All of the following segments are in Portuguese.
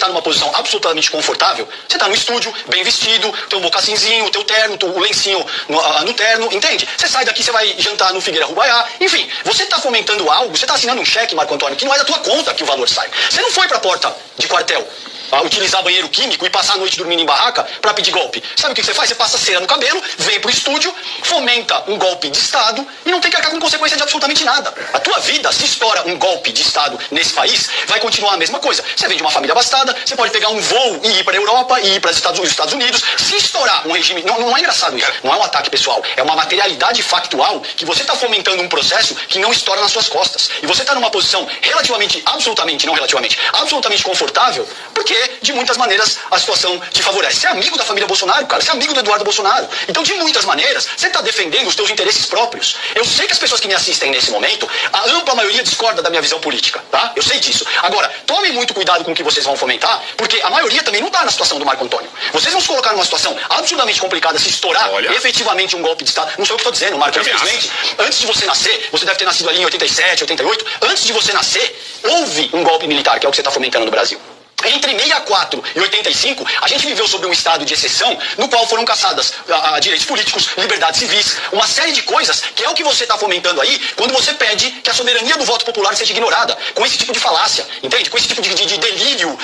está numa posição absolutamente confortável, você está no estúdio, bem vestido, teu mocassinzinho, teu terno, o lencinho no, no, terno, entende? Você sai daqui, você vai jantar no Figueira Rubaiá, enfim, você está fomentando algo, você está assinando um cheque, Marco Antônio, que não é da tua conta que o valor sai. Você não foi para a porta de quartel utilizar banheiro químico e passar a noite dormindo em barraca para pedir golpe. Sabe o que você faz? Você passa cera no cabelo, vem pro estúdio, fomenta um golpe de Estado e não tem que arcar com consequência de absolutamente nada. A tua vida, se estoura um golpe de Estado nesse país, vai continuar a mesma coisa. Você vem de uma família abastada, você pode pegar um voo e ir para a Europa e ir para os Estados, Estados Unidos. Se estourar um regime. Não, não é engraçado isso. Não é um ataque pessoal. É uma materialidade factual que você está fomentando um processo que não estoura nas suas costas. E você está numa posição relativamente, absolutamente, não relativamente, absolutamente confortável, porque de muitas maneiras a situação te favorece. Você é amigo da família Bolsonaro, cara. Você é amigo do Eduardo Bolsonaro. Então, de muitas maneiras, você está defendendo os teus interesses próprios. Eu sei que as pessoas que me assistem nesse momento, a ampla maioria discorda da minha visão política, tá? Eu sei disso. Agora, tomem muito cuidado com o que vocês vão fomentar, porque a maioria também não está na situação do Marco Antônio. Vocês vão se colocar numa situação absurdamente complicada se estourar Olha. efetivamente um golpe de Estado. Não sou eu que estou dizendo, Marco. Infelizmente, antes de você nascer, você deve ter nascido ali em 87, 88. Antes de você nascer, houve um golpe militar, que é o que você está fomentando no Brasil. Entre 64 e 85, a gente viveu sob um estado de exceção no qual foram caçadas a, a, direitos políticos, liberdades civis, uma série de coisas que é o que você está fomentando aí quando você pede que a soberania do voto popular seja ignorada, com esse tipo de falácia, entende? Com esse tipo de, de, de delírio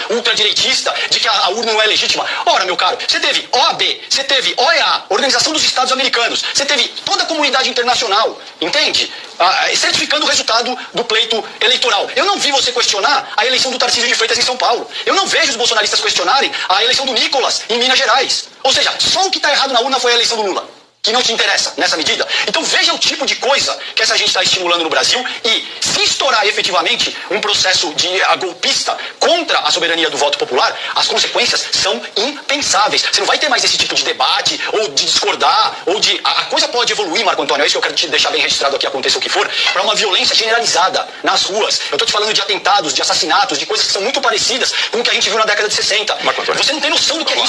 ultradireitista de que a, a, urna não é legítima. Ora, meu caro, você teve OAB, você teve OEA, Organização dos Estados Americanos, você teve toda a comunidade internacional, entende? Ah, certificando o resultado do pleito eleitoral. Eu não vi você questionar a eleição do Tarcísio de Freitas em São Paulo. Eu não vejo os bolsonaristas questionarem a eleição do Nicolas em Minas Gerais. Ou seja, só o que está errado na urna foi a eleição do Lula que não te interessa nessa medida. Então veja o tipo de coisa que essa gente está estimulando no Brasil e se estourar efetivamente um processo de golpista contra a soberania do voto popular, as consequências são impensáveis. Você não vai ter mais esse tipo de debate ou de discordar ou de a, a coisa pode evoluir, Marco Antônio. É isso que eu quero te deixar bem registrado aqui, aconteça o que for, para uma violência generalizada nas ruas. Eu estou te falando de atentados, de assassinatos, de coisas que são muito parecidas com o que a gente viu na década de 60. Você não tem noção do que é isso.